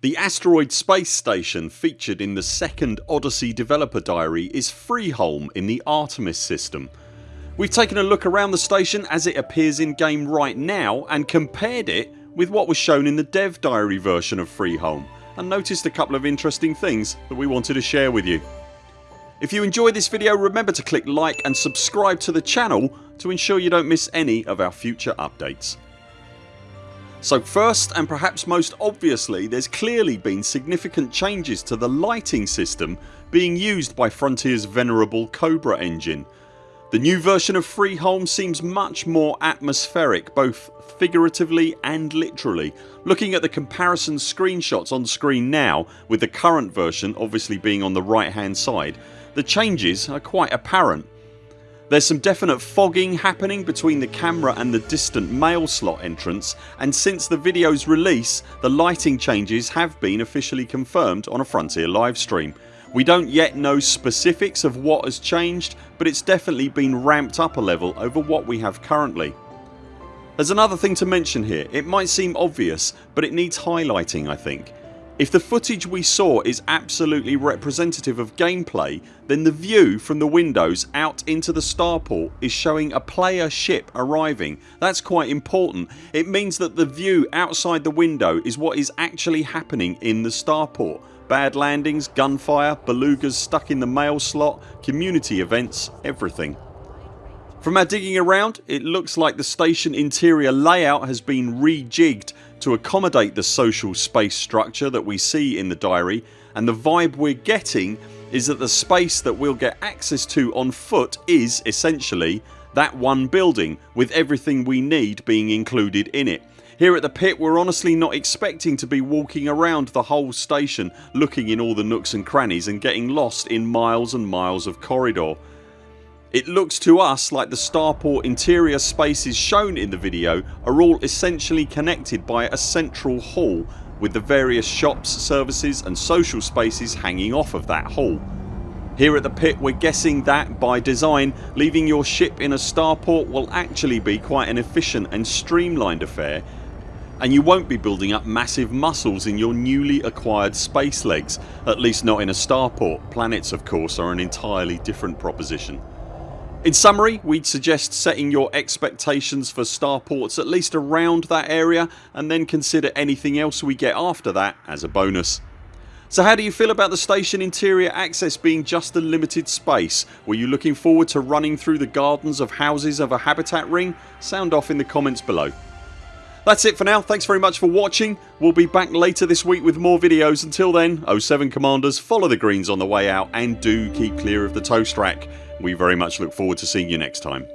The asteroid space station featured in the second Odyssey developer diary is Freeholm in the Artemis system. We've taken a look around the station as it appears in game right now and compared it with what was shown in the dev diary version of Freeholm and noticed a couple of interesting things that we wanted to share with you. If you enjoyed this video remember to click like and subscribe to the channel to ensure you don't miss any of our future updates. So first and perhaps most obviously there's clearly been significant changes to the lighting system being used by Frontiers venerable Cobra engine. The new version of Freeholm seems much more atmospheric both figuratively and literally. Looking at the comparison screenshots on screen now with the current version obviously being on the right hand side the changes are quite apparent. There's some definite fogging happening between the camera and the distant mail slot entrance and since the videos release the lighting changes have been officially confirmed on a Frontier livestream. We don't yet know specifics of what has changed but it's definitely been ramped up a level over what we have currently. There's another thing to mention here. It might seem obvious but it needs highlighting I think. If the footage we saw is absolutely representative of gameplay then the view from the windows out into the starport is showing a player ship arriving. That's quite important. It means that the view outside the window is what is actually happening in the starport. Bad landings, gunfire, belugas stuck in the mail slot, community events, everything. From our digging around it looks like the station interior layout has been rejigged to accommodate the social space structure that we see in the diary and the vibe we're getting is that the space that we'll get access to on foot is essentially that one building with everything we need being included in it. Here at the pit we're honestly not expecting to be walking around the whole station looking in all the nooks and crannies and getting lost in miles and miles of corridor. It looks to us like the starport interior spaces shown in the video are all essentially connected by a central hall with the various shops, services and social spaces hanging off of that hall. Here at the pit we're guessing that by design leaving your ship in a starport will actually be quite an efficient and streamlined affair and you won't be building up massive muscles in your newly acquired space legs at least not in a starport. Planets of course are an entirely different proposition. In summary we'd suggest setting your expectations for starports at least around that area and then consider anything else we get after that as a bonus. So how do you feel about the station interior access being just a limited space? Were you looking forward to running through the gardens of houses of a habitat ring? Sound off in the comments below. That's it for now. Thanks very much for watching. We'll be back later this week with more videos. Until then 0 7 CMDRs follow the greens on the way out and do keep clear of the toast rack. We very much look forward to seeing you next time.